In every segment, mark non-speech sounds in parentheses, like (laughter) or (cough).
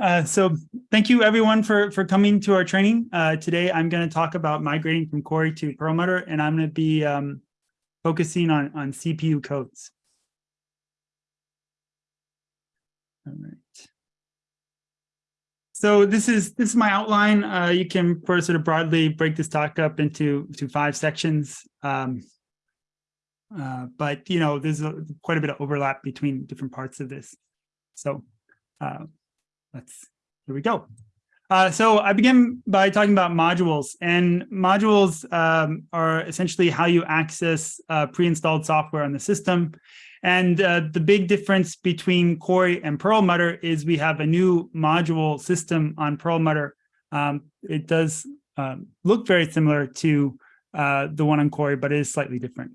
Uh, so thank you everyone for, for coming to our training. Uh, today, I'm going to talk about migrating from Cori to Perlmutter, and I'm going to be um, focusing on, on CPU codes. All right. So this is this is my outline. Uh, you can sort of broadly break this talk up into to five sections. Um, uh, but you know, there's a, quite a bit of overlap between different parts of this. So uh, let's, here we go. Uh, so I begin by talking about modules and modules um, are essentially how you access uh, pre-installed software on the system. And uh, the big difference between Cori and Perlmutter is we have a new module system on Perlmutter. Um, it does um, look very similar to uh, the one on Cori, but it is slightly different.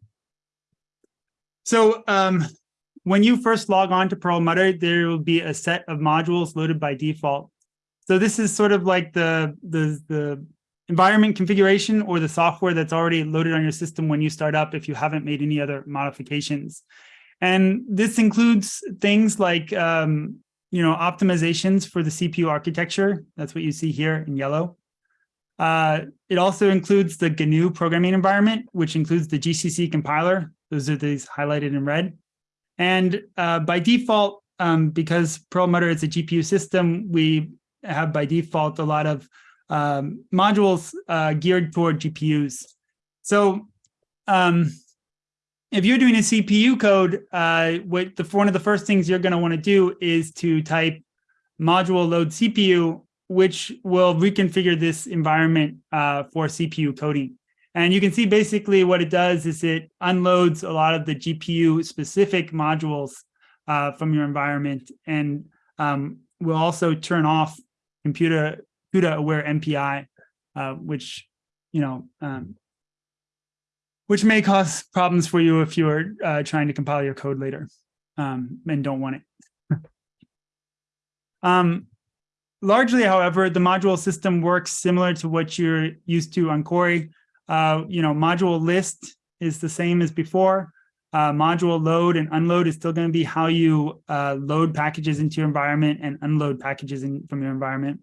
So um, when you first log on to Perlmutter, there will be a set of modules loaded by default. So this is sort of like the, the, the environment configuration or the software that's already loaded on your system when you start up if you haven't made any other modifications. And this includes things like, um, you know, optimizations for the CPU architecture. That's what you see here in yellow. Uh, it also includes the GNU programming environment, which includes the GCC compiler. Those are these highlighted in red. And uh, by default, um, because Perlmutter is a GPU system, we have by default a lot of um, modules uh, geared toward GPUs. So um, if you're doing a CPU code, uh, what the, one of the first things you're going to want to do is to type module load CPU, which will reconfigure this environment uh, for CPU coding. And you can see basically what it does is it unloads a lot of the GPU specific modules uh, from your environment and um, will also turn off computer CUDA aware MPI, uh, which, you know, um, which may cause problems for you if you're uh, trying to compile your code later um, and don't want it. (laughs) um, largely, however, the module system works similar to what you're used to on Cori. Uh, you know, module list is the same as before. Uh, module load and unload is still going to be how you uh, load packages into your environment and unload packages in, from your environment.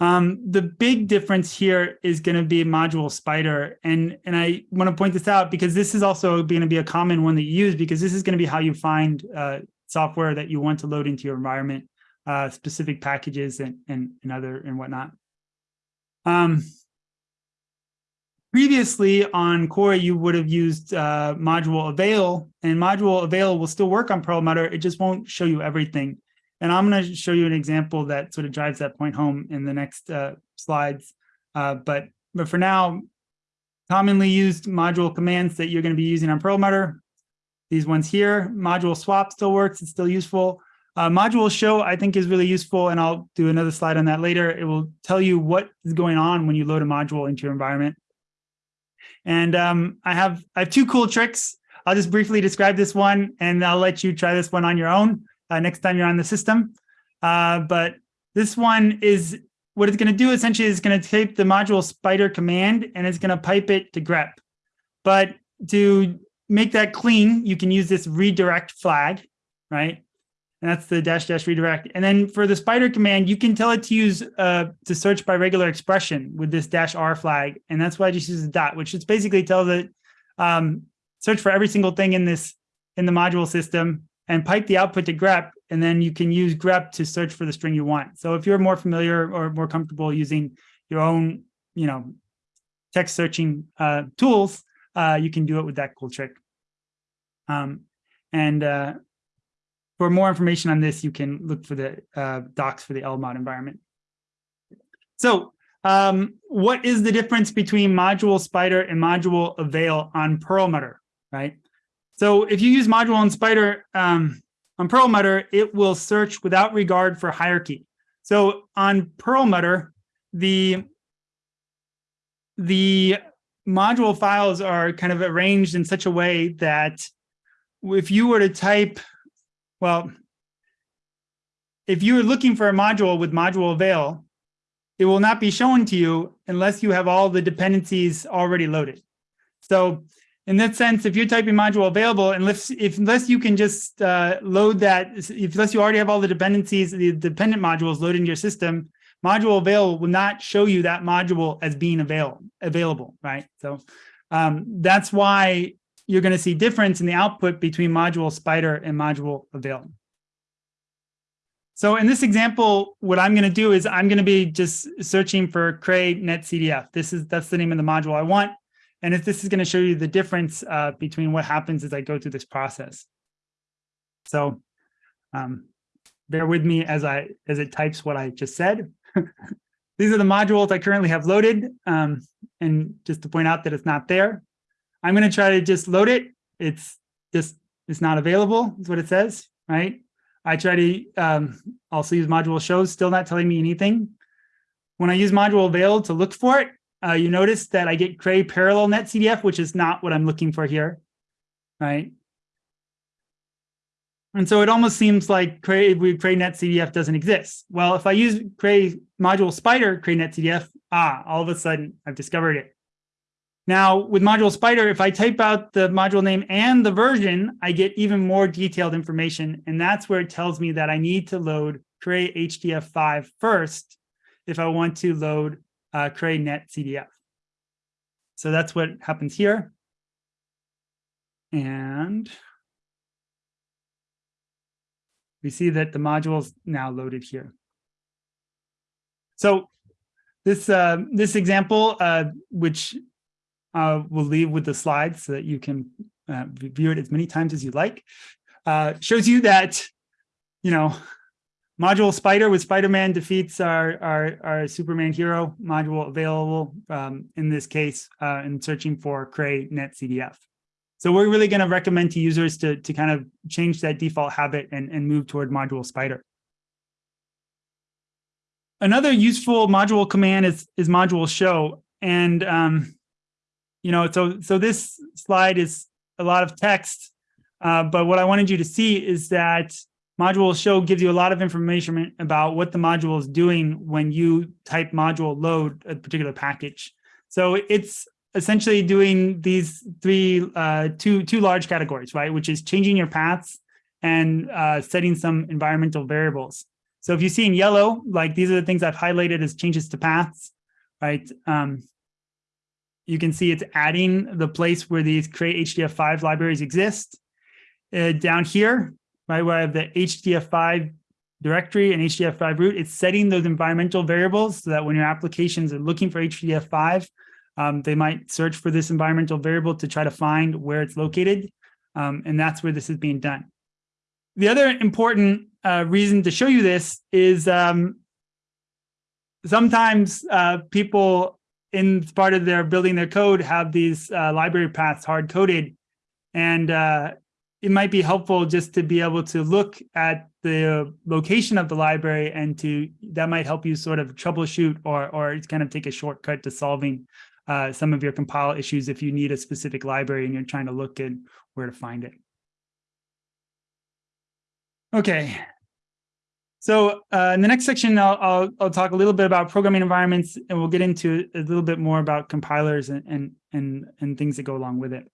Um, the big difference here is going to be module spider. And, and I want to point this out because this is also going to be a common one that you use because this is going to be how you find uh, software that you want to load into your environment, uh, specific packages and, and, and other and whatnot. Um, Previously on Cori, you would have used uh, module avail, and module avail will still work on Perlmutter. It just won't show you everything. And I'm going to show you an example that sort of drives that point home in the next uh, slides. Uh, but, but for now, commonly used module commands that you're going to be using on Perlmutter, these ones here, module swap still works, it's still useful. Uh, module show, I think, is really useful, and I'll do another slide on that later. It will tell you what is going on when you load a module into your environment. And um, I have I have two cool tricks. I'll just briefly describe this one and I'll let you try this one on your own uh, next time you're on the system. Uh, but this one is what it's going to do essentially is going to take the module spider command and it's going to pipe it to grep. But to make that clean, you can use this redirect flag, right? And that's the dash dash redirect. And then for the spider command, you can tell it to use uh, to search by regular expression with this dash R flag. And that's why I just use a dot, which is basically tells it um, search for every single thing in this in the module system and pipe the output to grep. And then you can use grep to search for the string you want. So if you're more familiar or more comfortable using your own, you know, text searching uh, tools, uh, you can do it with that cool trick. Um, and uh, for more information on this, you can look for the uh, docs for the LMOD environment. So um, what is the difference between module spider and module avail on Perlmutter, right? So if you use module and spider um, on Perlmutter, it will search without regard for hierarchy. So on Perlmutter, the, the module files are kind of arranged in such a way that if you were to type well, if you're looking for a module with module avail, it will not be shown to you unless you have all the dependencies already loaded. So in that sense, if you're typing module available, unless if unless you can just uh, load that, if, unless you already have all the dependencies, the dependent modules loaded into your system, module avail will not show you that module as being avail, available, right? So um, that's why you're going to see difference in the output between module spider and module avail. So in this example, what I'm going to do is I'm going to be just searching for Cray netcdf. This is that's the name of the module I want. And if this is going to show you the difference uh, between what happens as I go through this process. So um, bear with me as I as it types what I just said. (laughs) These are the modules I currently have loaded. Um, and just to point out that it's not there, I'm going to try to just load it. It's just, it's not available is what it says, right? I try to um, also use module shows, still not telling me anything. When I use module avail to look for it, uh, you notice that I get Cray parallel netCDF, which is not what I'm looking for here, right? And so it almost seems like Cray, Cray netCDF doesn't exist. Well, if I use Cray module spider Cray netCDF, ah, all of a sudden I've discovered it. Now with module spider, if I type out the module name and the version, I get even more detailed information. And that's where it tells me that I need to load Cray HDF5 first if I want to load uh, Cray netCDF. So that's what happens here. And we see that the module is now loaded here. So this uh, this example, uh, which uh, we'll leave with the slides so that you can uh, view it as many times as you like, uh, shows you that, you know, module spider with Spider-Man defeats our, our, our Superman hero module available um, in this case uh, in searching for Cray netCDF. So we're really going to recommend to users to, to kind of change that default habit and, and move toward module spider. Another useful module command is, is module show. And, um, you know, so, so this slide is a lot of text, uh, but what I wanted you to see is that module show gives you a lot of information about what the module is doing when you type module load a particular package. So it's essentially doing these three, uh, two, two large categories, right? Which is changing your paths and uh, setting some environmental variables. So if you see in yellow, like these are the things I've highlighted as changes to paths, right? Um, you can see it's adding the place where these Cray HDF5 libraries exist. Uh, down here, right, where I have the HDF5 directory and HDF5 root, it's setting those environmental variables so that when your applications are looking for HDF5, um, they might search for this environmental variable to try to find where it's located. Um, and that's where this is being done. The other important uh, reason to show you this is um, sometimes uh, people in part of their building their code have these uh, library paths hard coded. And uh, it might be helpful just to be able to look at the location of the library and to that might help you sort of troubleshoot or, or kind of take a shortcut to solving uh, some of your compile issues if you need a specific library and you're trying to look at where to find it. Okay. So uh, in the next section, I'll, I'll, I'll, talk a little bit about programming environments, and we'll get into a little bit more about compilers and, and, and, and things that go along with it.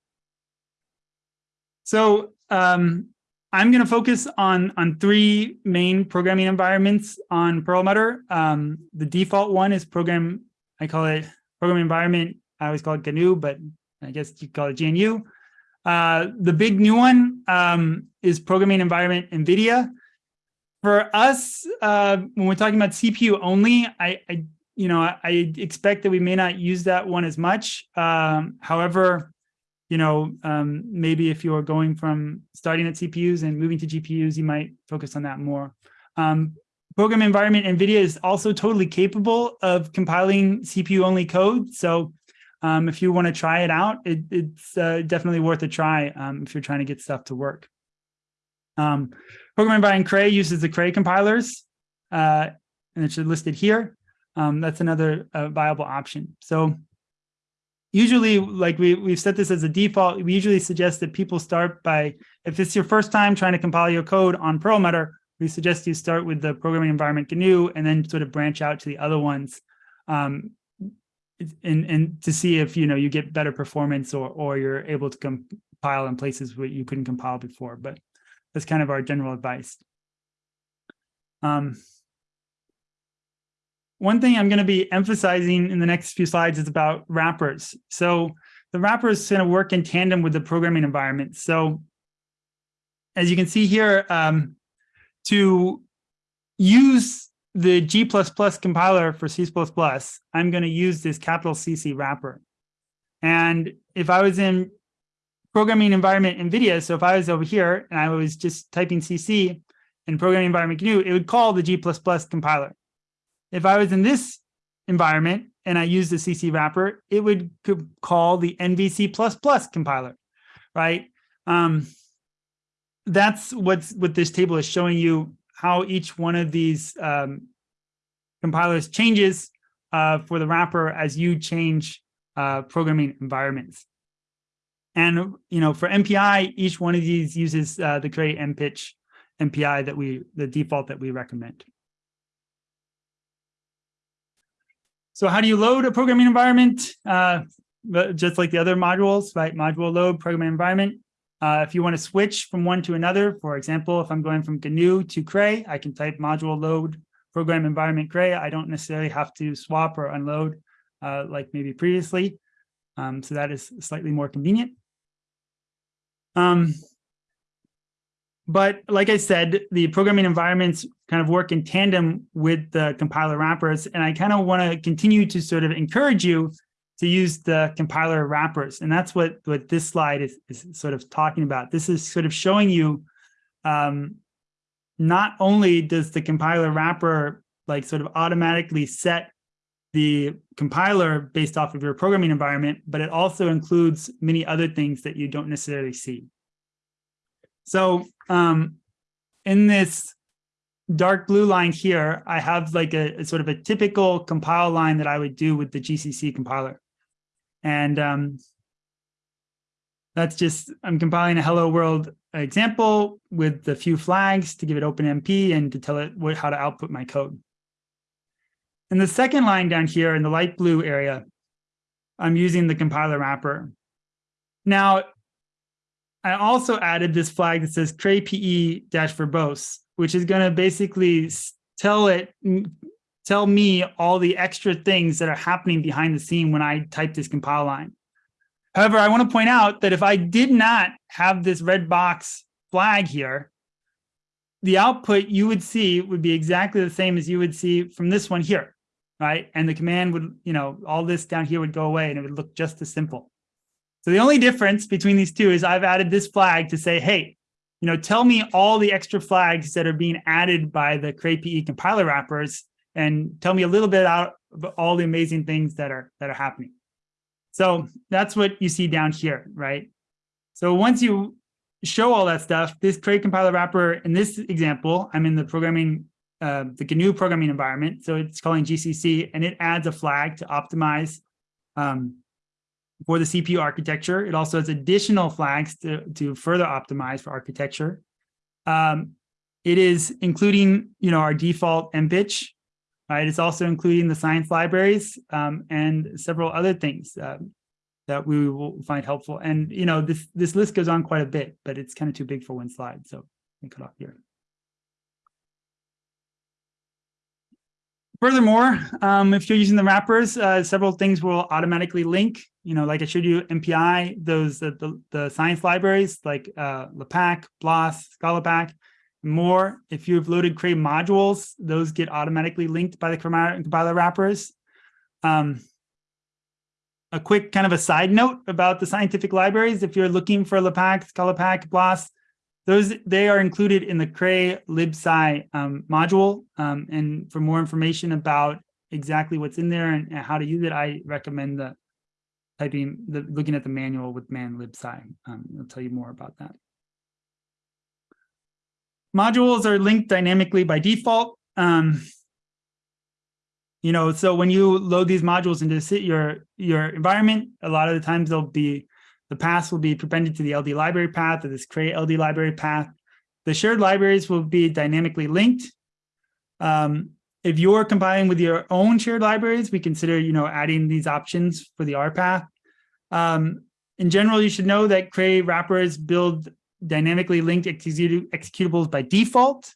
So um, I'm going to focus on, on three main programming environments on Perlmutter. Um, the default one is program, I call it program environment. I always call it GNU, but I guess you call it GNU. Uh, the big new one um, is programming environment NVIDIA. For us, uh, when we're talking about CPU only, I, I, you know, I expect that we may not use that one as much. Um, however, you know, um, maybe if you're going from starting at CPUs and moving to GPUs, you might focus on that more. Um, program environment NVIDIA is also totally capable of compiling CPU only code. So um, if you want to try it out, it, it's uh, definitely worth a try um, if you're trying to get stuff to work. Um, program environment Cray uses the Cray compilers, uh, and it's listed here. Um, that's another uh, viable option. So usually, like we, we've set this as a default, we usually suggest that people start by, if it's your first time trying to compile your code on Perlmutter, we suggest you start with the programming environment GNU and then sort of branch out to the other ones. Um, and and to see if you know you get better performance or or you're able to compile in places where you couldn't compile before. But that's kind of our general advice. Um, one thing I'm going to be emphasizing in the next few slides is about wrappers. So the wrappers going to work in tandem with the programming environment. So as you can see here, um, to use the G++ compiler for C++, I'm going to use this capital CC wrapper. And if I was in programming environment NVIDIA, so if I was over here and I was just typing CC in programming environment GNU, it would call the G++ compiler. If I was in this environment and I use the CC wrapper, it would call the NVC++ compiler, right? Um, that's what's what this table is showing you how each one of these um, compilers changes uh, for the wrapper as you change uh, programming environments. And you know, for MPI, each one of these uses uh, the Cray MPICH MPI that we the default that we recommend. So how do you load a programming environment? Uh, just like the other modules, right? Module load programming environment. Uh, if you want to switch from one to another, for example, if I'm going from GNU to Cray, I can type module load program environment Cray. I don't necessarily have to swap or unload uh, like maybe previously. Um, so that is slightly more convenient. Um, but like I said, the programming environments kind of work in tandem with the compiler wrappers. And I kind of want to continue to sort of encourage you to use the compiler wrappers. And that's what, what this slide is, is sort of talking about. This is sort of showing you um, not only does the compiler wrapper like sort of automatically set the compiler based off of your programming environment, but it also includes many other things that you don't necessarily see. So um, in this dark blue line here, I have like a, a, sort of a typical compile line that I would do with the GCC compiler. And um, that's just, I'm compiling a hello world example with a few flags to give it OpenMP and to tell it what, how to output my code. In the second line down here in the light blue area, I'm using the compiler wrapper. Now, I also added this flag that says cray pe dash verbose, which is going to basically tell it tell me all the extra things that are happening behind the scene when I type this compile line. However, I want to point out that if I did not have this red box flag here, the output you would see would be exactly the same as you would see from this one here, right? And the command would, you know, all this down here would go away and it would look just as simple. So the only difference between these two is I've added this flag to say, hey, you know, tell me all the extra flags that are being added by the CrayPE compiler wrappers and tell me a little bit about all the amazing things that are that are happening. So that's what you see down here, right? So once you show all that stuff, this Cray compiler wrapper, in this example, I'm in the programming, uh, the GNU programming environment. So it's calling GCC and it adds a flag to optimize um, for the CPU architecture. It also has additional flags to, to further optimize for architecture. Um, it is including, you know, our default MPICH, right? It's also including the science libraries um, and several other things uh, that we will find helpful. And, you know, this, this list goes on quite a bit, but it's kind of too big for one slide. So me cut off here. Furthermore, um, if you're using the wrappers, uh, several things will automatically link. You know, like I showed you, MPI, those the, the, the science libraries like uh, BLAS, ScaLAPACK, more. If you've loaded Cray modules, those get automatically linked by the compiler wrappers. Um, a quick kind of a side note about the scientific libraries. If you're looking for LAPACK, ScaLAPACK, BLAS, those they are included in the Cray libsci um, module. Um, and for more information about exactly what's in there and, and, how to use it, I recommend the typing, the looking at the manual with man libsci. Um, I'll tell you more about that. Modules are linked dynamically by default. Um, you know, so when you load these modules into your your environment, a lot of the times they'll be the paths will be appended to the LD library path or this Cray LD library path. The shared libraries will be dynamically linked. Um, if you're compiling with your own shared libraries, we consider, you know, adding these options for the RPath. Um, in general, you should know that Cray wrappers build dynamically linked executables by default.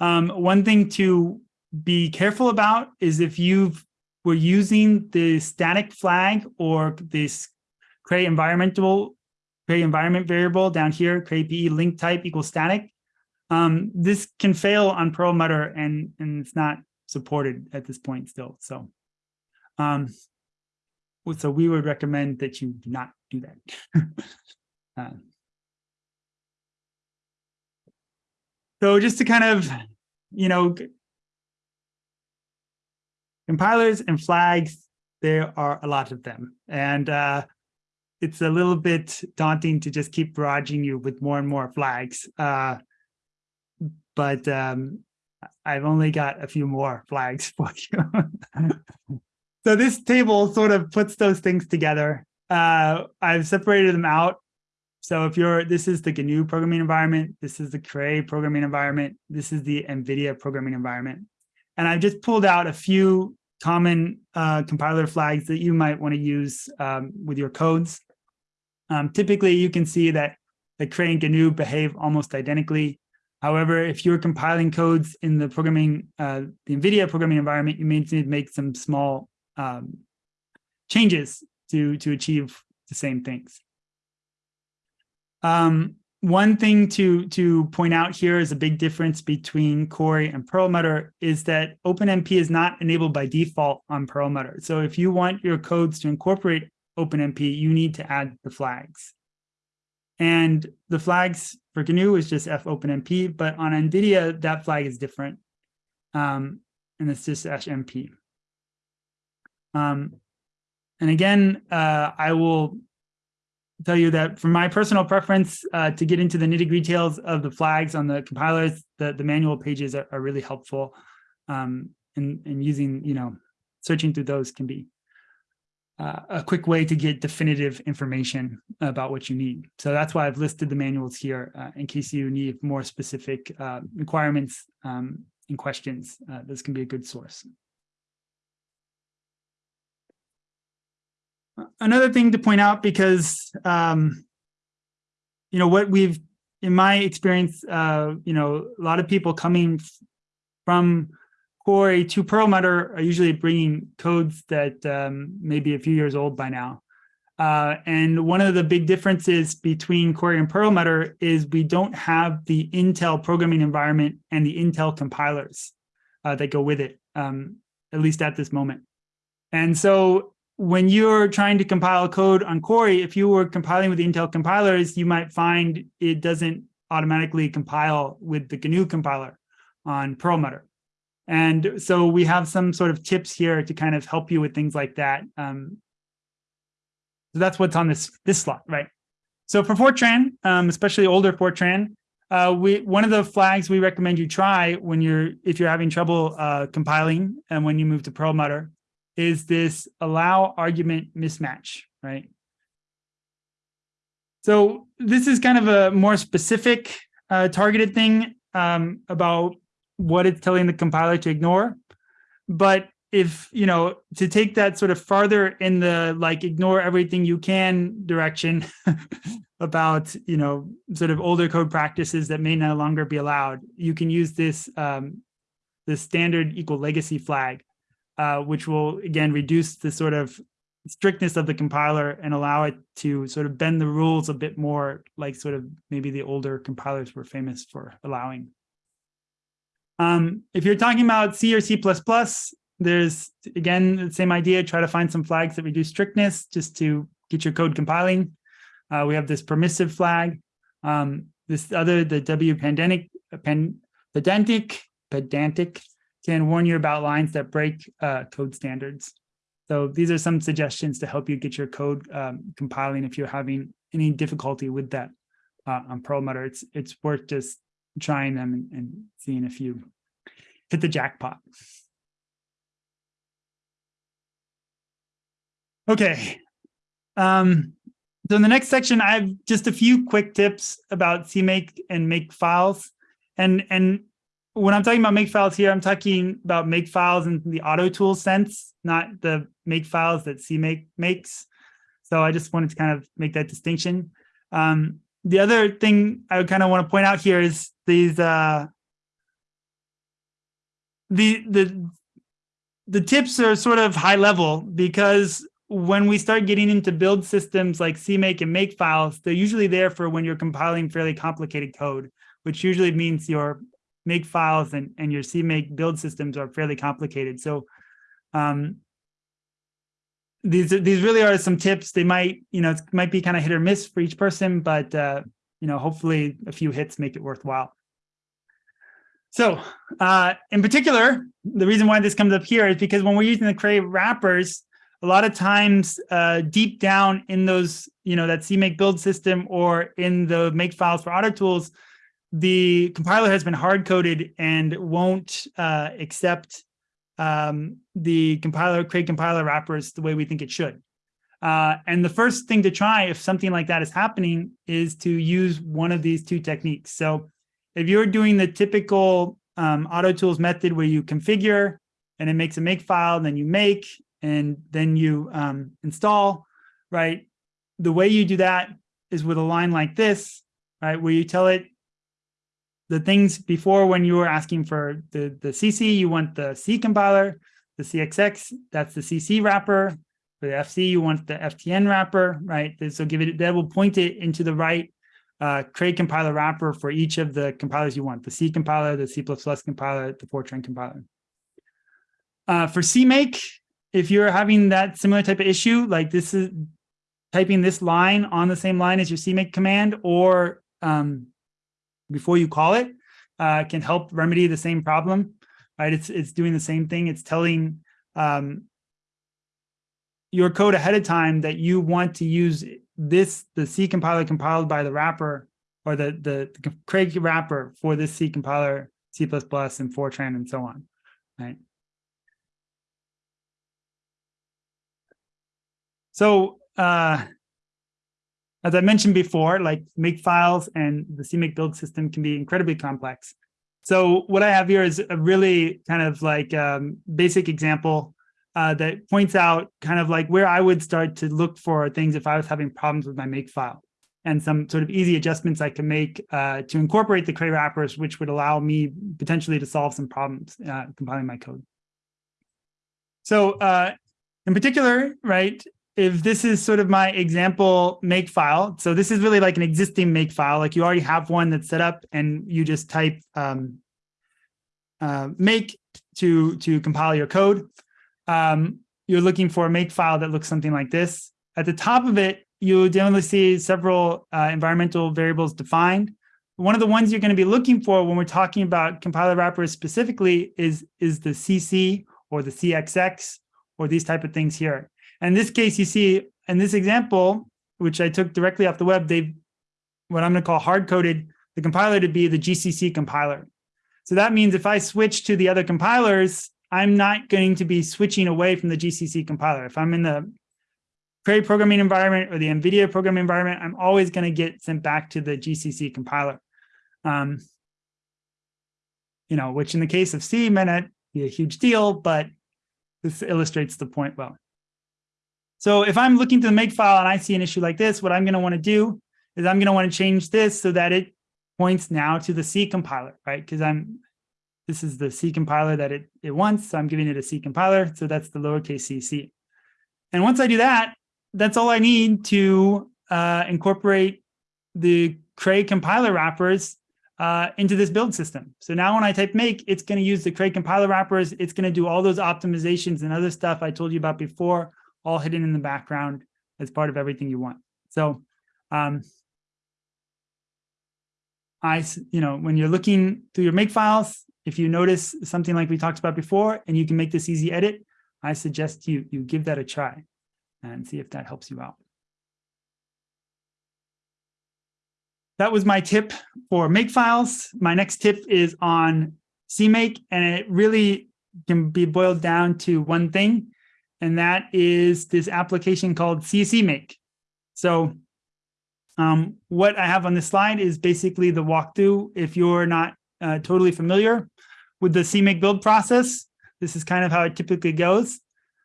Um, one thing to be careful about is if you were using the static flag or this Cray environmental Cray environment variable down here, Cray PE link type equals static. Um, this can fail on Perlmutter and, and it's not supported at this point still. So, um, so we would recommend that you do not do that. uh, (laughs) so just to kind of, you know, compilers and flags, there are a lot of them. And uh, it's a little bit daunting to just keep barraging you with more and more flags. Uh, but um, I've only got a few more flags (laughs) for you. so this table sort of puts those things together. Uh, I've separated them out. So if you're, this is the GNU programming environment, this is the Cray programming environment, this is the NVIDIA programming environment. And I've just pulled out a few common uh, compiler flags that you might want to use um, with your codes. Um, typically, you can see that the Cray and GNU behave almost identically. However, if you're compiling codes in the programming, uh, the NVIDIA programming environment, you may need to make some small um, changes to, to achieve the same things. Um, one thing to, to point out here is a big difference between Cori and Perlmutter is that OpenMP is not enabled by default on Perlmutter. So if you want your codes to incorporate OpenMP, you need to add the flags. And the flags for GNU is just fopenmp, but on NVIDIA, that flag is different. Um, and it's just -mp. Um, and again, uh, I will tell you that for my personal preference uh, to get into the nitty gritty details of the flags on the compilers, the, the manual pages are, are really helpful. Um, and, and using, you know, searching through those can be uh, a quick way to get definitive information about what you need. So that's why I've listed the manuals here uh, in case you need more specific uh, requirements um, and questions. Uh, this can be a good source. Another thing to point out because, um, you know, what we've, in my experience, uh, you know, a lot of people coming from Cori to Perlmutter are usually bringing codes that um, may be a few years old by now. Uh, and one of the big differences between Cori and Perlmutter is we don't have the Intel programming environment and the Intel compilers uh, that go with it, um, at least at this moment. And so when you're trying to compile code on Cori, if you were compiling with the Intel compilers, you might find it doesn't automatically compile with the GNU compiler on Perlmutter. And so we have some sort of tips here to kind of help you with things like that. Um, so that's what's on this, this slot, right? So for Fortran, um, especially older Fortran, uh, we one of the flags we recommend you try when you're if you're having trouble uh, compiling and when you move to Perlmutter is this allow argument mismatch, right? So this is kind of a more specific uh, targeted thing um, about what it's telling the compiler to ignore. But if, you know, to take that sort of farther in the like ignore everything you can direction (laughs) about, you know, sort of older code practices that may no longer be allowed, you can use this, um, the standard equal legacy flag, uh, which will, again, reduce the sort of strictness of the compiler and allow it to sort of bend the rules a bit more like sort of maybe the older compilers were famous for allowing. Um, if you're talking about C or C++, there's, again, the same idea, try to find some flags that reduce strictness just to get your code compiling. Uh, we have this permissive flag. Um, this other, the W pedantic, pen, pedantic, pedantic can warn you about lines that break uh, code standards. So these are some suggestions to help you get your code um, compiling if you're having any difficulty with that uh, on Perlmutter. It's, it's worth just trying them and, and seeing if you hit the jackpot. Okay. Um, so in the next section, I have just a few quick tips about CMake and make files. And, and when I'm talking about make files here, I'm talking about make files in the auto tool sense, not the make files that CMake makes. So I just wanted to kind of make that distinction. Um, the other thing I kind of want to point out here is these uh, the the the tips are sort of high level because when we start getting into build systems like CMake and make files, they're usually there for when you're compiling fairly complicated code, which usually means your make files and, and your CMake build systems are fairly complicated. So um, these these really are some tips. They might, you know, it might be kind of hit or miss for each person, but uh, you know, hopefully a few hits make it worthwhile. So uh, in particular, the reason why this comes up here is because when we're using the Cray wrappers, a lot of times uh, deep down in those, you know, that CMake build system or in the make files for auto tools, the compiler has been hard coded and won't uh, accept um, the compiler, Cray compiler wrappers the way we think it should. Uh, and the first thing to try if something like that is happening is to use one of these two techniques. So if you're doing the typical um, auto tools method where you configure and it makes a make file, then you make, and then you um, install, right? The way you do that is with a line like this, right? Where you tell it the things before when you were asking for the, the CC, you want the C compiler, the CXX, that's the CC wrapper. For the FC, you want the FTN wrapper, right? So give it, that will point it into the right uh, Cray compiler wrapper for each of the compilers you want, the C compiler, the C++ compiler, the Fortran compiler. Uh, for CMake, if you're having that similar type of issue, like this is typing this line on the same line as your CMake command or um, before you call it uh, can help remedy the same problem, right? It's, it's doing the same thing. It's telling um, your code ahead of time that you want to use this, the C compiler compiled by the wrapper or the, the, the Cray wrapper for this C compiler, C++ and Fortran and so on, right? So uh, as I mentioned before, like make files and the CMake build system can be incredibly complex. So what I have here is a really kind of like um, basic example uh, that points out kind of like where I would start to look for things if I was having problems with my make file and some sort of easy adjustments I can make uh, to incorporate the Cray wrappers, which would allow me potentially to solve some problems uh, compiling my code. So uh, in particular, right, if this is sort of my example make file, so this is really like an existing make file, like you already have one that's set up and you just type um, uh, make to, to compile your code. Um, you're looking for a make file that looks something like this. At the top of it, you generally see several uh, environmental variables defined. One of the ones you're going to be looking for when we're talking about compiler wrappers specifically is, is the CC or the CXX or these type of things here. In this case, you see in this example, which I took directly off the web, they've what I'm going to call hard coded the compiler to be the GCC compiler. So that means if I switch to the other compilers, I'm not going to be switching away from the GCC compiler. If I'm in the Cray programming environment or the NVIDIA programming environment, I'm always going to get sent back to the GCC compiler. Um, you know, which in the case of C may be a huge deal, but this illustrates the point well. So if I'm looking to the make file and I see an issue like this, what I'm going to want to do is I'm going to want to change this so that it points now to the C compiler, right? Because I'm this is the C compiler that it, it wants. So I'm giving it a C compiler. So that's the lowercase cc. And once I do that, that's all I need to uh, incorporate the Cray compiler wrappers uh, into this build system. So now when I type make, it's going to use the Cray compiler wrappers. It's going to do all those optimizations and other stuff I told you about before all hidden in the background as part of everything you want. So um, I, you know, when you're looking through your make files, if you notice something like we talked about before and you can make this easy edit, I suggest you, you give that a try and see if that helps you out. That was my tip for make files. My next tip is on CMake, and it really can be boiled down to one thing, and that is this application called ccmake. So um, what I have on this slide is basically the walkthrough. If you're not uh, totally familiar with the CMake build process, this is kind of how it typically goes.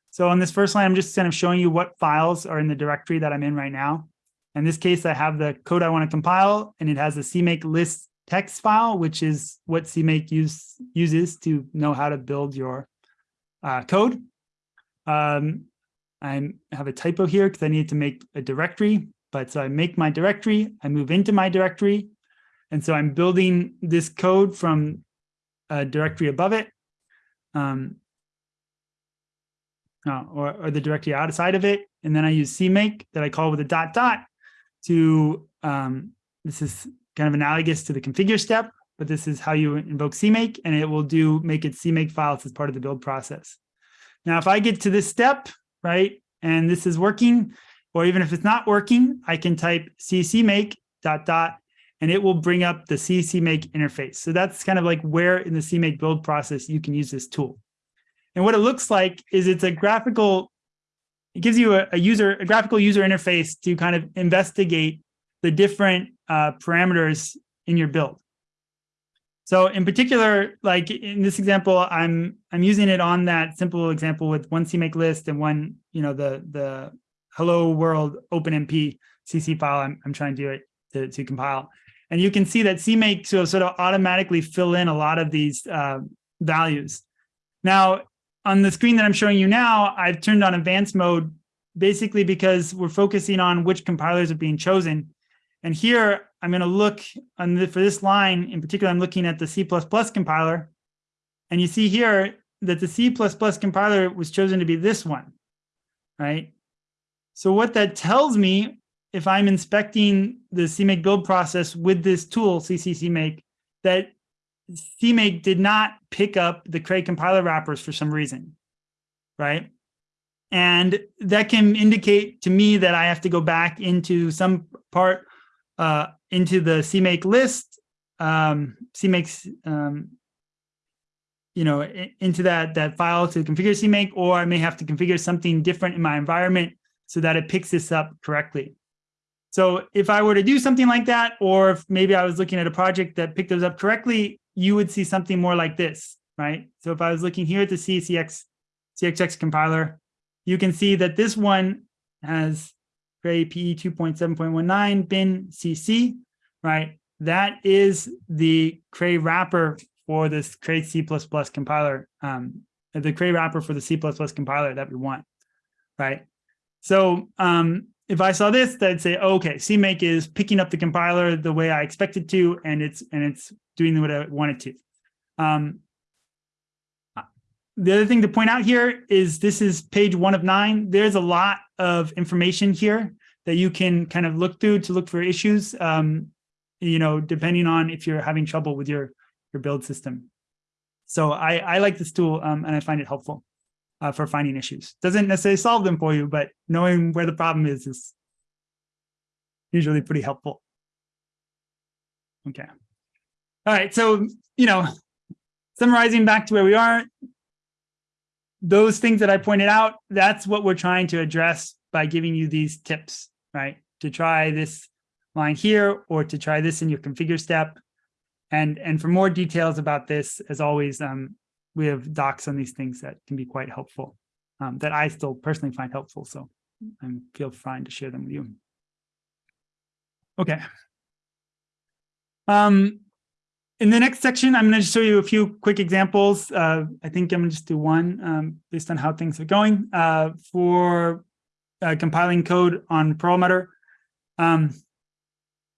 So on this first line, I'm just kind of showing you what files are in the directory that I'm in right now. In this case, I have the code I want to compile, and it has a CMake list text file, which is what CMake use, uses to know how to build your uh, code. Um, I have a typo here because I need to make a directory. But so I make my directory, I move into my directory. And so I'm building this code from a directory above it. Um, uh, or, or the directory outside of it. And then I use CMake that I call with a dot dot to, um, this is kind of analogous to the configure step, but this is how you invoke CMake and it will do make it CMake files as part of the build process. Now, if I get to this step, right, and this is working, or even if it's not working, I can type ccmake dot dot, and it will bring up the ccmake interface. So that's kind of like where in the CMake build process you can use this tool. And what it looks like is it's a graphical, it gives you a, a user, a graphical user interface to kind of investigate the different uh, parameters in your build. So in particular, like in this example, I'm I'm using it on that simple example with one CMake list and one, you know, the the hello world OpenMP CC file I'm, I'm trying to do it to, to compile. And you can see that CMake so sort of automatically fill in a lot of these uh, values. Now, on the screen that I'm showing you now, I've turned on advanced mode basically because we're focusing on which compilers are being chosen. And here I'm going to look on the, for this line in particular, I'm looking at the C++ compiler. And you see here that the C++ compiler was chosen to be this one, right? So what that tells me, if I'm inspecting the CMake build process with this tool, ccmake, that CMake did not pick up the Cray compiler wrappers for some reason, right? And that can indicate to me that I have to go back into some part uh, into the CMake list, um, CMake's, um, you know, into that, that file to configure CMake, or I may have to configure something different in my environment so that it picks this up correctly. So if I were to do something like that, or if maybe I was looking at a project that picked those up correctly, you would see something more like this, right? So if I was looking here at the CCX, CXX compiler, you can see that this one has Cray PE 2.7.19 bin CC, right? That is the Cray wrapper for this Cray C++ compiler, um, the Cray wrapper for the C++ compiler that we want, right? So um, if I saw this, I'd say, okay, CMake is picking up the compiler the way I expected to, and it's and it's doing what I wanted to. Um, the other thing to point out here is this is page one of nine. There's a lot of information here that you can kind of look through to look for issues, um, you know, depending on if you're having trouble with your, your build system. So I, I like this tool um, and I find it helpful uh, for finding issues. Doesn't necessarily solve them for you, but knowing where the problem is is usually pretty helpful. Okay. All right, so, you know, summarizing back to where we are, those things that I pointed out, that's what we're trying to address by giving you these tips, right? To try this line here or to try this in your configure step. And, and for more details about this, as always, um, we have docs on these things that can be quite helpful, um, that I still personally find helpful. So I feel fine to share them with you. Okay. Um, in the next section, I'm going to show you a few quick examples. Uh, I think I'm going to just do one um, based on how things are going uh, for uh, compiling code on Perlmutter. Um,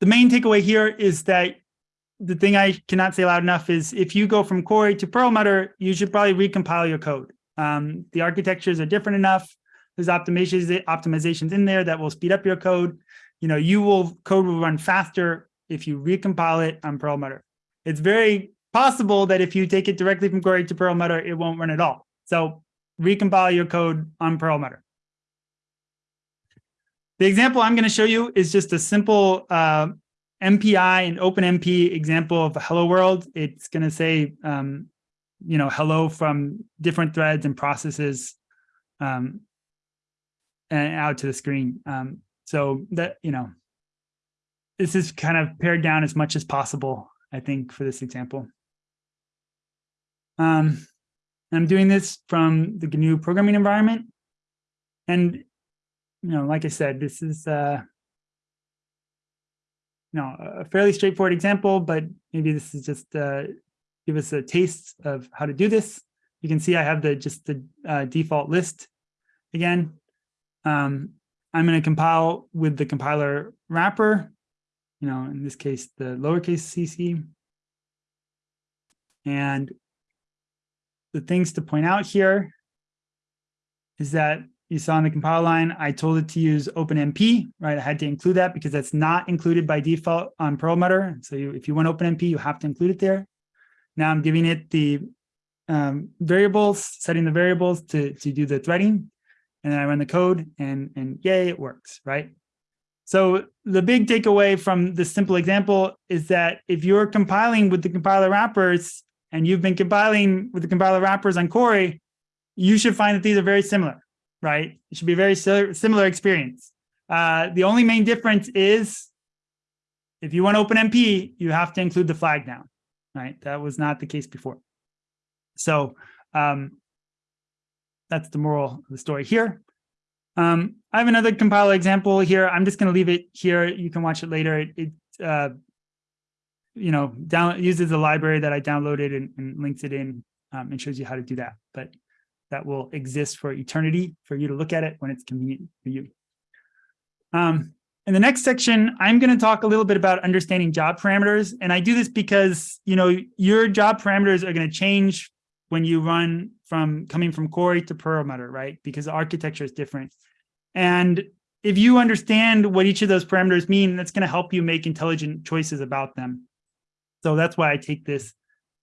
the main takeaway here is that the thing I cannot say loud enough is if you go from Cori to Perlmutter, you should probably recompile your code. Um, the architectures are different enough. There's optimizations, optimizations in there that will speed up your code. You know, you will code will run faster if you recompile it on Perlmutter it's very possible that if you take it directly from Cori to Perlmutter, it won't run at all. So recompile your code on Perlmutter. The example I'm going to show you is just a simple uh, MPI and OpenMP example of a hello world. It's going to say, um, you know, hello from different threads and processes um, and out to the screen. Um, so that, you know, this is kind of pared down as much as possible I think, for this example. Um, I'm doing this from the GNU programming environment. And, you know, like I said, this is, uh, you know, a fairly straightforward example, but maybe this is just uh, give us a taste of how to do this. You can see I have the just the uh, default list again. Um, I'm going to compile with the compiler wrapper, you know, in this case, the lowercase cc. And the things to point out here is that you saw in the compile line, I told it to use OpenMP, right? I had to include that because that's not included by default on Perlmutter. So you, if you want OpenMP, you have to include it there. Now I'm giving it the um, variables, setting the variables to, to do the threading. And then I run the code and, and yay, it works, right? So the big takeaway from this simple example is that if you're compiling with the compiler wrappers, and you've been compiling with the compiler wrappers on Cori, you should find that these are very similar, right? It should be a very similar experience. Uh, the only main difference is if you want OpenMP, you have to include the flag now, right? That was not the case before. So um, that's the moral of the story here. Um, I have another compiler example here. I'm just going to leave it here. You can watch it later. It, it uh, you know, down uses a library that I downloaded and, and links it in um, and shows you how to do that. But that will exist for eternity for you to look at it when it's convenient for you. Um, in the next section, I'm going to talk a little bit about understanding job parameters. And I do this because, you know, your job parameters are going to change when you run from coming from Cori to Perlmutter, right? Because the architecture is different. And if you understand what each of those parameters mean, that's going to help you make intelligent choices about them. So that's why I take this,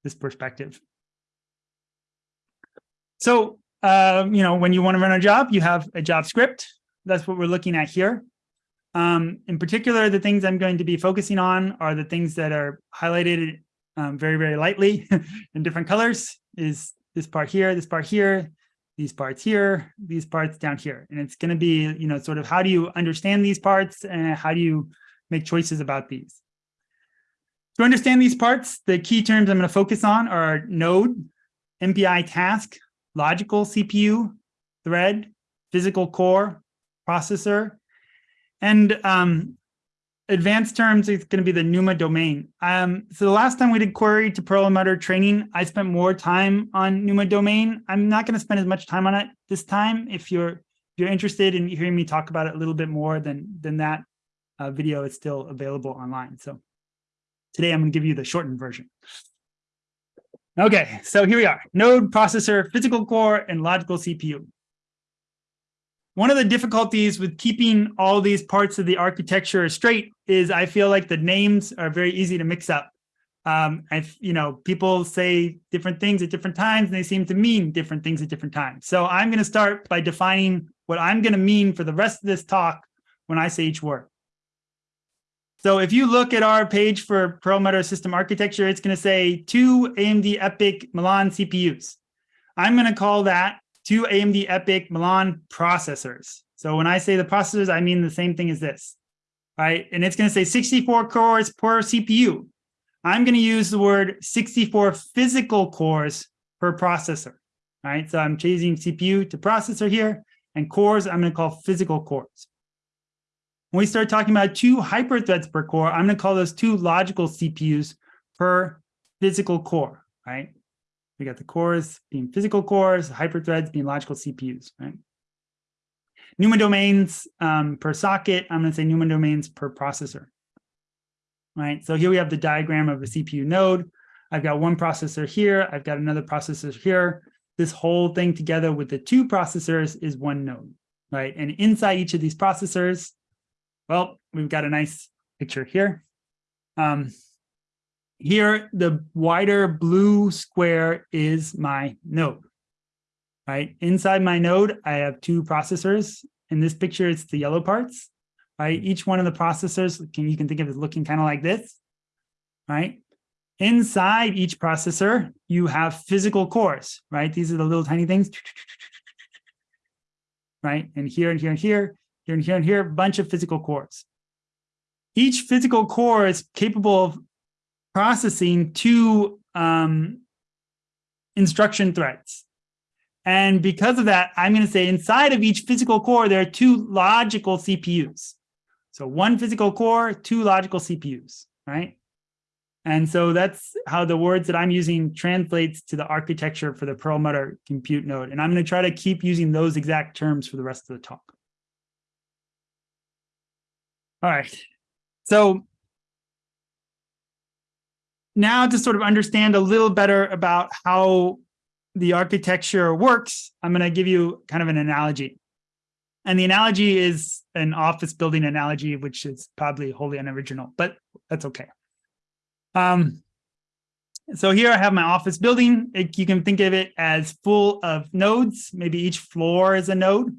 this perspective. So, um, you know, when you want to run a job, you have a job script. That's what we're looking at here. Um, in particular, the things I'm going to be focusing on are the things that are highlighted um, very, very lightly (laughs) in different colors is this part here, this part here, these parts here, these parts down here. And it's going to be, you know, sort of how do you understand these parts and how do you make choices about these? To understand these parts, the key terms I'm going to focus on are node, MPI task, logical CPU, thread, physical core, processor, and um, advanced terms is going to be the NUMA domain. Um, so the last time we did Cori to Perlmutter training, I spent more time on NUMA domain. I'm not going to spend as much time on it this time. If you're if you're interested in hearing me talk about it a little bit more than than that uh, video is still available online. So Today, I'm going to give you the shortened version. Okay, so here we are, node, processor, physical core, and logical CPU. One of the difficulties with keeping all these parts of the architecture straight is I feel like the names are very easy to mix up. Um, if, you know, people say different things at different times and they seem to mean different things at different times. So I'm going to start by defining what I'm going to mean for the rest of this talk when I say each word. So if you look at our page for Perlmutter system architecture, it's going to say two AMD EPYC Milan CPUs. I'm going to call that two AMD EPYC Milan processors. So when I say the processors, I mean the same thing as this, right? And it's going to say 64 cores per CPU. I'm going to use the word 64 physical cores per processor, right? So I'm changing CPU to processor here, and cores I'm going to call physical cores. When we start talking about two hyperthreads per core, I'm going to call those two logical CPUs per physical core, right? We got the cores being physical cores, hyperthreads being logical CPUs, right? NUMA domains um, per socket, I'm going to say NUMA domains per processor, right? So here we have the diagram of a CPU node. I've got one processor here. I've got another processor here. This whole thing together with the two processors is one node, right? And inside each of these processors, well, we've got a nice picture here. Um, here, the wider blue square is my node, right? Inside my node, I have two processors. In this picture, it's the yellow parts, right? Hmm. Each one of the processors, can, you can think of it looking kind of like this, right? Inside each processor, you have physical cores, right? These are the little tiny things, (laughs) right? And here and here and here, here and here and here, a bunch of physical cores. Each physical core is capable of processing two um, instruction threads. And because of that, I'm going to say inside of each physical core, there are two logical CPUs. So one physical core, two logical CPUs, right? And so that's how the words that I'm using translates to the architecture for the Perlmutter compute node. And I'm going to try to keep using those exact terms for the rest of the talk. All right. So now to sort of understand a little better about how the architecture works, I'm going to give you kind of an analogy. And the analogy is an office building analogy, which is probably wholly unoriginal, but that's okay. Um, so here I have my office building. It, you can think of it as full of nodes. Maybe each floor is a node.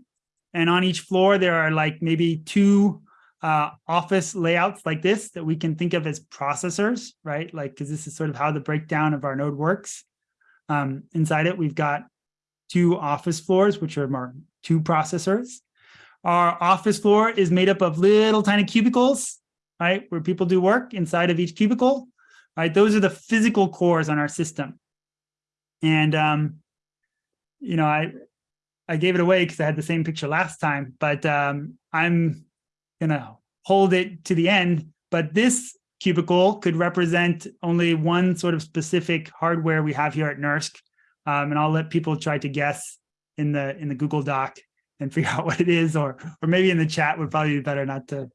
And on each floor, there are like maybe two uh, office layouts like this that we can think of as processors, right? Like, because this is sort of how the breakdown of our node works. Um, inside it, we've got two office floors, which are our two processors. Our office floor is made up of little tiny cubicles, right, where people do work inside of each cubicle, right? Those are the physical cores on our system. And, um, you know, I, I gave it away because I had the same picture last time, but um, I'm gonna hold it to the end. But this cubicle could represent only one sort of specific hardware we have here at NERSC. Um, and I'll let people try to guess in the in the Google Doc and (laughs) figure out what it is, or or maybe in the chat would probably be better not to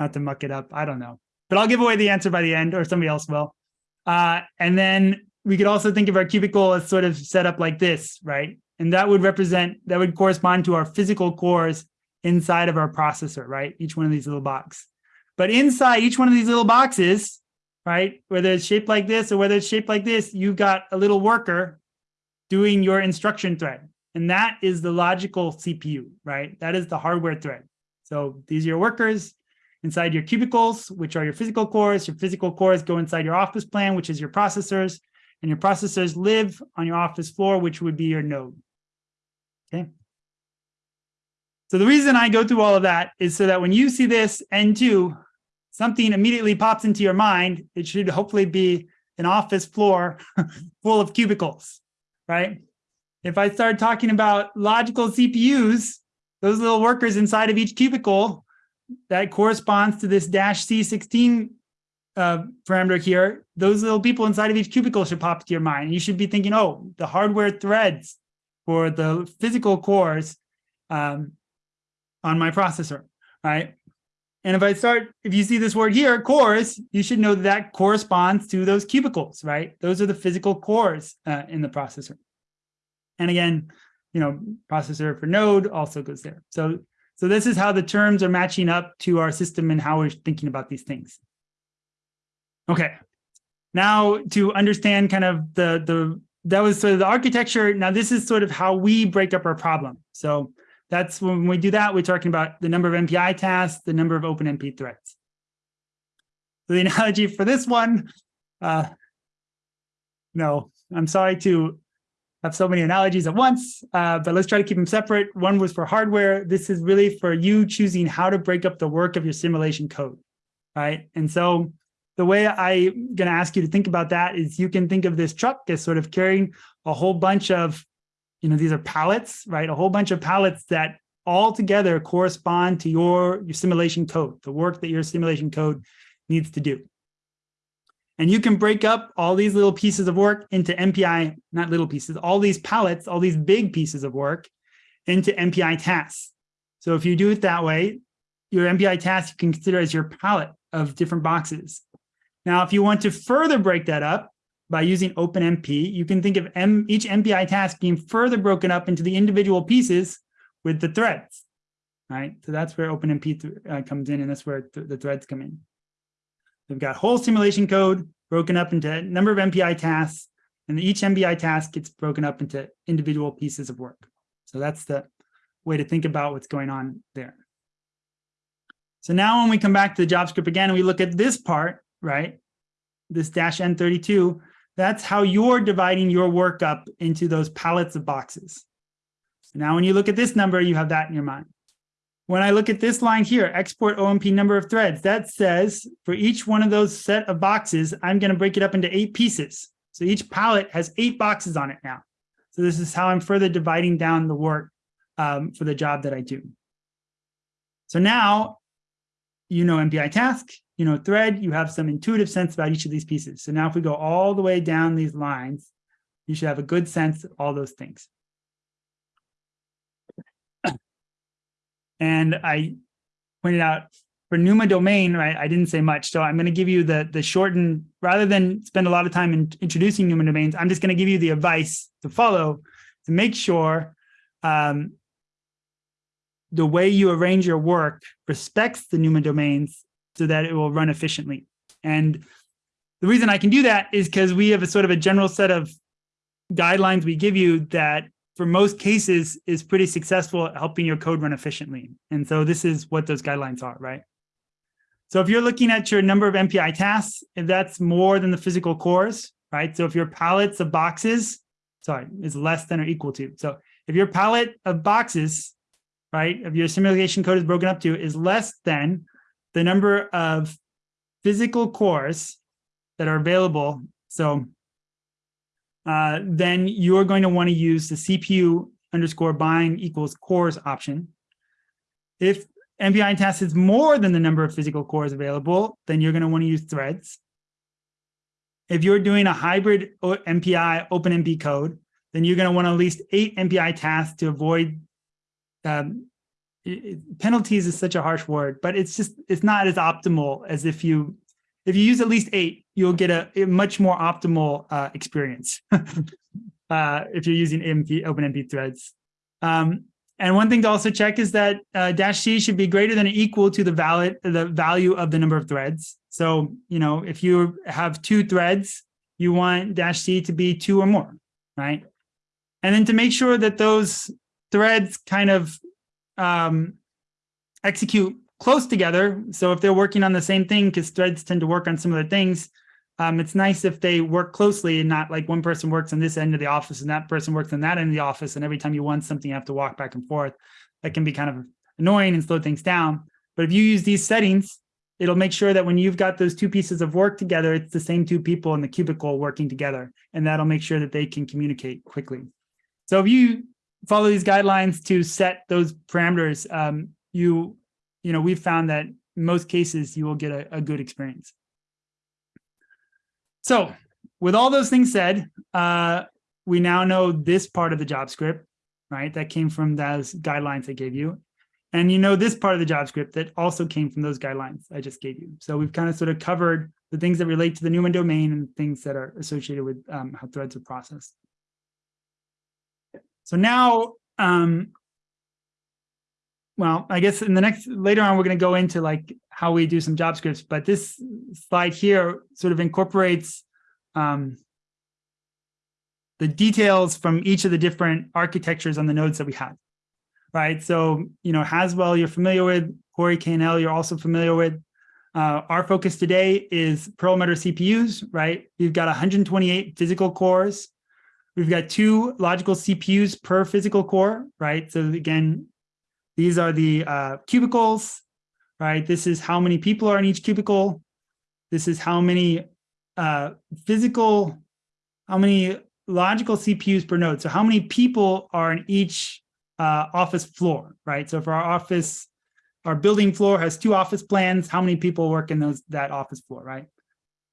not to muck it up. I don't know, but I'll give away the answer by the end, or somebody else will. Uh, and then we could also think of our cubicle as sort of set up like this, right? And that would represent that would correspond to our physical cores inside of our processor, right? Each one of these little boxes. But inside each one of these little boxes, right, whether it's shaped like this or whether it's shaped like this, you've got a little worker doing your instruction thread. And that is the logical CPU, right? That is the hardware thread. So these are your workers inside your cubicles, which are your physical cores. Your physical cores go inside your office plan, which is your processors. And your processors live on your office floor, which would be your node. Okay. So the reason I go through all of that is so that when you see this N2, something immediately pops into your mind. It should hopefully be an office floor (laughs) full of cubicles, right? If I start talking about logical CPUs, those little workers inside of each cubicle, that corresponds to this dash C16 uh, parameter here, those little people inside of each cubicle should pop to your mind. You should be thinking, oh, the hardware threads for the physical cores um, on my processor, right? And if I start, if you see this word here, cores, you should know that, that corresponds to those cubicles, right? Those are the physical cores uh, in the processor. And again, you know, processor for node also goes there. So, so this is how the terms are matching up to our system and how we're thinking about these things. Okay, now to understand kind of the, the that was sort of the architecture. Now this is sort of how we break up our problem. So that's when we do that, we're talking about the number of MPI tasks, the number of open OpenMP threads. So the (laughs) analogy for this one, uh, no, I'm sorry to have so many analogies at once, uh, but let's try to keep them separate. One was for hardware. This is really for you choosing how to break up the work of your simulation code, right? And so the way I'm going to ask you to think about that is you can think of this truck as sort of carrying a whole bunch of you know, these are pallets, right? A whole bunch of pallets that all together correspond to your, your simulation code, the work that your simulation code needs to do. And you can break up all these little pieces of work into MPI, not little pieces, all these pallets, all these big pieces of work into MPI tasks. So if you do it that way, your MPI task you can consider as your pallet of different boxes. Now, if you want to further break that up, by using OpenMP, you can think of M, each MPI task being further broken up into the individual pieces with the threads, right? So that's where OpenMP uh, comes in, and that's where th the threads come in. We've got whole simulation code broken up into a number of MPI tasks, and each MPI task gets broken up into individual pieces of work. So that's the way to think about what's going on there. So now when we come back to the job script again, we look at this part, right, this dash N32, that's how you're dividing your work up into those pallets of boxes. Now when you look at this number, you have that in your mind. When I look at this line here, export OMP number of threads, that says for each one of those set of boxes, I'm going to break it up into eight pieces. So each pallet has eight boxes on it now. So this is how I'm further dividing down the work um, for the job that I do. So now you know MPI task, you know thread, you have some intuitive sense about each of these pieces. So now if we go all the way down these lines, you should have a good sense of all those things. (coughs) And I pointed out for NUMA domain, right, I didn't say much. So I'm going to give you the, the shortened, rather than spend a lot of time in introducing NUMA domains, I'm just going to give you the advice to follow to make sure um, the way you arrange your work respects the NUMA domains so that it will run efficiently. And the reason I can do that is because we have a sort of a general set of guidelines we give you that for most cases is pretty successful at helping your code run efficiently. And so this is what those guidelines are, right? So if you're looking at your number of MPI tasks, if that's more than the physical cores, right? So if your pallets of boxes, sorry, is less than or equal to. So if your pallet of boxes, right, of your simulation code is broken up to is less than the number of physical cores that are available. So uh, then you're going to want to use the CPU underscore bind equals cores option. If MPI task is more than the number of physical cores available, then you're going to want to use threads. If you're doing a hybrid MPI OpenMP code, then you're going to want at least eight MPI tasks to avoid um, penalties is such a harsh word, but it's just, it's not as optimal as if you, if you use at least eight, you'll get a, a much more optimal uh, experience (laughs) uh, if you're using MP, OpenMP threads. Um, and one thing to also check is that uh, dash C should be greater than or equal to the valid the value of the number of threads. So, you know, if you have two threads, you want dash C to be two or more, right? And then to make sure that those threads kind of um, execute close together. So if they're working on the same thing, because threads tend to work on similar things, um, it's nice if they work closely and not like one person works on this end of the office and that person works on that end of the office. And every time you want something, you have to walk back and forth. That can be kind of annoying and slow things down. But if you use these settings, it'll make sure that when you've got those two pieces of work together, it's the same two people in the cubicle working together. And that'll make sure that they can communicate quickly. So if you follow these guidelines to set those parameters, um, you, you know, we've found that most cases you will get a, a good experience. So with all those things said, uh, we now know this part of the job script, right? That came from those guidelines I gave you. And you know this part of the job script that also came from those guidelines I just gave you. So we've kind of sort of covered the things that relate to the NUMA domain and things that are associated with um, how threads are processed. So now, um, well, I guess in the next, later on, we're going to go into like how we do some job scripts, but this slide here sort of incorporates um, the details from each of the different architectures on the nodes that we have, right? So, you know, Haswell, you're familiar with, Cori KNL, you're also familiar with. Uh, our focus today is Perlmutter CPUs, right? We've got 128 physical cores, We've got two logical CPUs per physical core, right? So again, these are the uh, cubicles, right? This is how many people are in each cubicle. This is how many uh, physical, how many logical CPUs per node. So how many people are in each uh, office floor, right? So if our office, our building floor has two office plans, how many people work in those that office floor, right?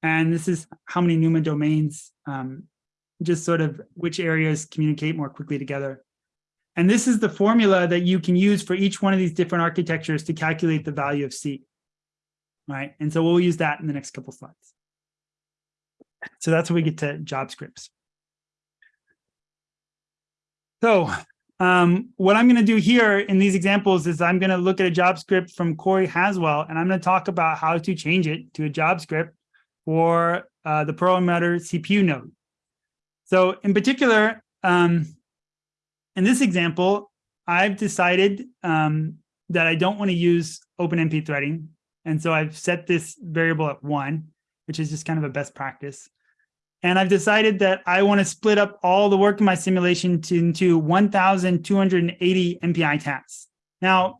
And this is how many NUMA domains um, just sort of which areas communicate more quickly together. And this is the formula that you can use for each one of these different architectures to calculate the value of C. Right. And so we'll use that in the next couple slides. So that's when we get to job scripts. So um, what I'm going to do here in these examples is I'm going to look at a job script from Cori Haswell, and I'm going to talk about how to change it to a job script for uh, the Perlmutter CPU node. So in particular, um, in this example, I've decided um, that I don't want to use OpenMP threading. And so I've set this variable at one, which is just kind of a best practice. And I've decided that I want to split up all the work in my simulation to, into 1,280 MPI tasks. Now,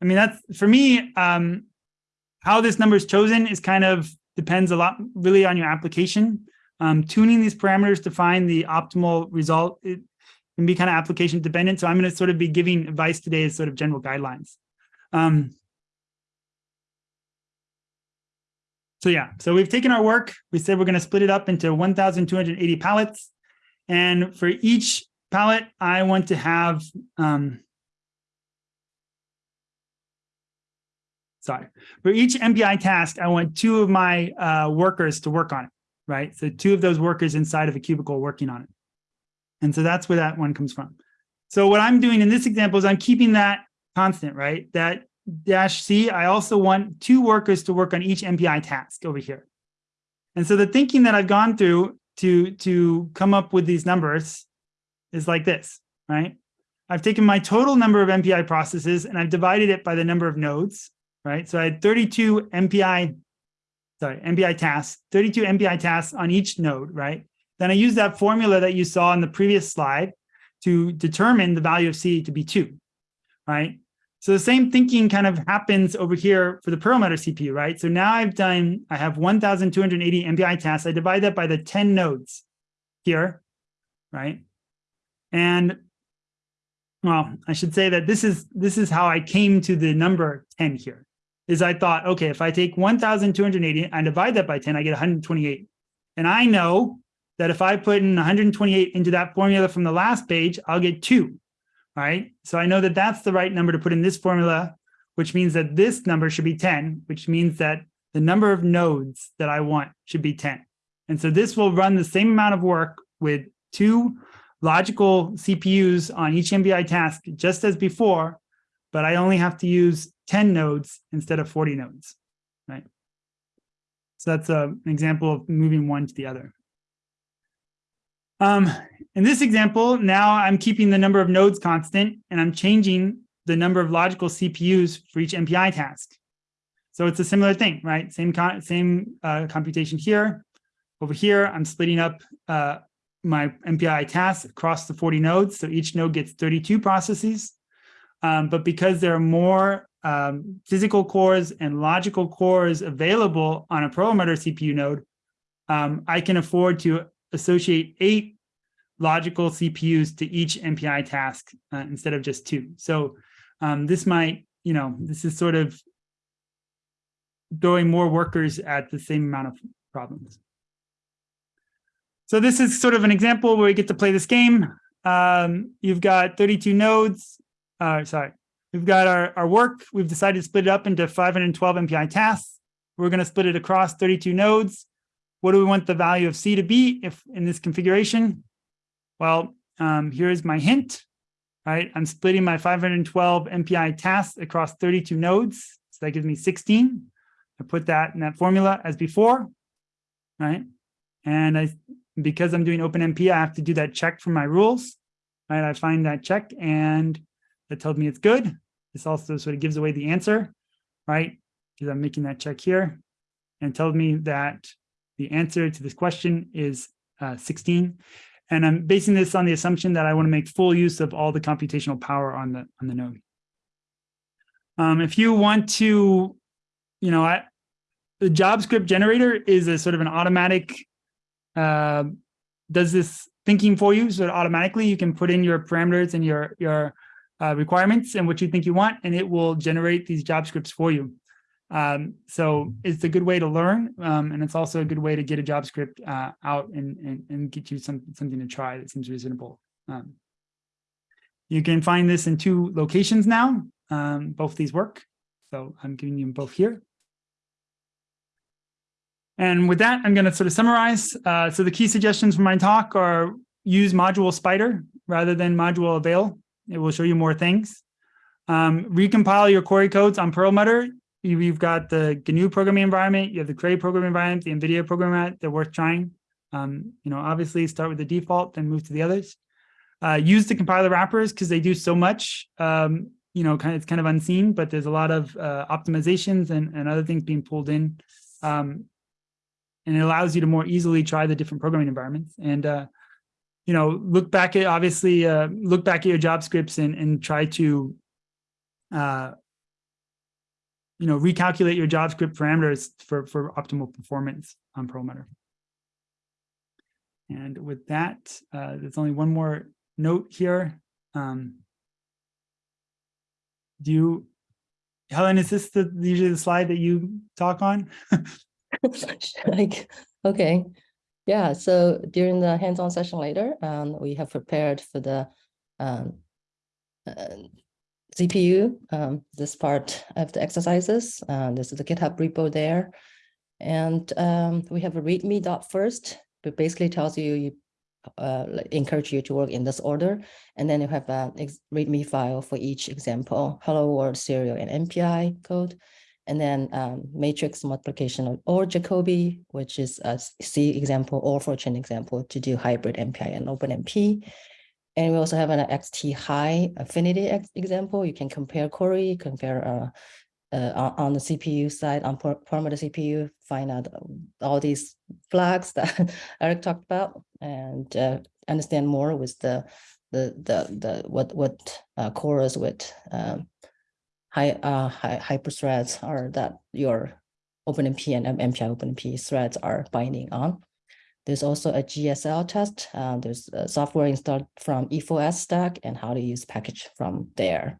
I mean, that's for me, um, how this number is chosen is kind of depends a lot really on your application. Um, tuning these parameters to find the optimal result it can be kind of application dependent. So I'm going to sort of be giving advice today as sort of general guidelines. Um, so yeah, so we've taken our work. We said we're going to split it up into 1,280 pallets. And for each pallet, I want to have, um, sorry, for each MPI task, I want two of my uh, workers to work on it, right? So two of those workers inside of a cubicle working on it. And so that's where that one comes from. So what I'm doing in this example is I'm keeping that constant, right? That dash C, I also want two workers to work on each MPI task over here. And so the thinking that I've gone through to, to come up with these numbers is like this, right? I've taken my total number of MPI processes and I've divided it by the number of nodes, right? So I had 32 MPI, sorry, MPI tasks, 32 MPI tasks on each node, right? Then I use that formula that you saw in the previous slide to determine the value of C to be two, right? So the same thinking kind of happens over here for the Perlmutter CPU, right? So now I've done, I have 1,280 MPI tasks. I divide that by the 10 nodes here, right? And well, I should say that this is this is how I came to the number 10 here. Is I thought, okay, if I take 1,280 and divide that by 10, I get 128. And I know that if I put in 128 into that formula from the last page, I'll get two right? So I know that that's the right number to put in this formula, which means that this number should be 10, which means that the number of nodes that I want should be 10. And so this will run the same amount of work with two logical CPUs on each MPI task, just as before, but I only have to use 10 nodes instead of 40 nodes, right? So that's a, an example of moving one to the other. Um, in this example, now I'm keeping the number of nodes constant and I'm changing the number of logical CPUs for each MPI task. So it's a similar thing, right? Same same uh, computation here. Over here, I'm splitting up uh, my MPI tasks across the 40 nodes. So each node gets 32 processes. Um, but because there are more um, physical cores and logical cores available on a Perlmutter CPU node, um, I can afford to associate eight logical CPUs to each MPI task uh, instead of just two. So um, this might, you know, this is sort of throwing more workers at the same amount of problems. So this is sort of an example where we get to play this game. Um, you've got 32 nodes. Uh, sorry, we've got our, our work. We've decided to split it up into 512 MPI tasks. We're going to split it across 32 nodes. What do we want the value of C to be if in this configuration? Well, um, here's my hint, right? I'm splitting my 512 MPI tasks across 32 nodes. So that gives me 16. I put that in that formula as before, right? And I, because I'm doing OpenMP, I have to do that check for my rules, right? I find that check and that tells me it's good. This also sort of gives away the answer, right? Because I'm making that check here and tells me that the answer to this question is uh, 16. And I'm basing this on the assumption that I want to make full use of all the computational power on the on the node. Um, if you want to, you know, I, the job script generator is a sort of an automatic, uh, does this thinking for you. So automatically you can put in your parameters and your, your uh, requirements and what you think you want, and it will generate these job scripts for you. Um, so it's a good way to learn, um, and it's also a good way to get a job script uh, out and, and, and, get you some, something to try that seems reasonable. Um, you can find this in two locations now. Um, both these work. So I'm giving you both here. And with that, I'm going to sort of summarize. Uh, so the key suggestions for my talk are use module spider rather than module avail. It will show you more things. Um, recompile your Cori codes on Perlmutter you've got the GNU programming environment, you have the Cray programming environment, the NVIDIA programming they're worth trying. Um, you know, obviously start with the default, then move to the others. Uh, use the compiler wrappers because they do so much. Um, you know, kind of, it's kind of unseen, but there's a lot of uh, optimizations and, and other things being pulled in. Um, and it allows you to more easily try the different programming environments. And, uh, you know, look back at, obviously, uh, look back at your job scripts and, and try to uh, you know, recalculate your job script parameters for, for optimal performance on Perlmutter. And with that, uh, there's only one more note here. Um, do you, Helen, is this the usually the slide that you talk on? (laughs) Like, okay, yeah, so during the hands-on session later, um, we have prepared for the um, uh, CPU, um, this part of the exercises, uh, this is the GitHub repo there. And um, we have a readme dot first, but basically tells you, you uh, encourage you to work in this order. And then you have a readme file for each example, hello world serial and MPI code. And then um, matrix multiplication or Jacobi, which is a C example or Fortran example to do hybrid MPI and OpenMP. And we also have an xthi affinity example. You can compare Cori, compare uh, uh, on, the CPU side, on Perlmutter CPU, find out all these flags that (laughs) Eric talked about and uh, understand more with the the the the what what uh, with um, high uh high hyper threads are that your OpenMP and MPI OpenMP threads are binding on. There's also a GSL test. Uh, there's software installed from E E4S stack and how to use package from there.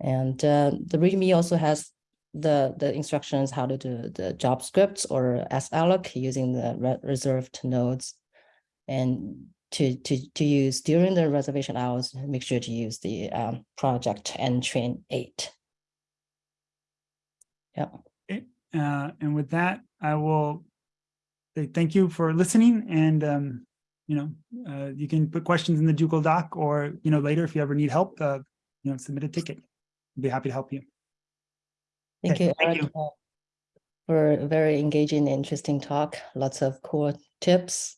And uh, the README also has the the instructions how to do the job scripts or salloc using the re- reserved nodes. And to to to use during the reservation hours, make sure to use the um, project and train eight. Yeah. Uh, and with that, I will say thank you for listening and, um, you know, uh, you can put questions in the Google Doc or, you know, later if you ever need help, uh, you know, submit a ticket. I'd Be happy to help you. Thank Okay, you, thank Eric, uh, for a very engaging, interesting talk. Lots of cool tips,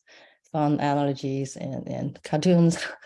fun analogies and, and cartoons. (laughs)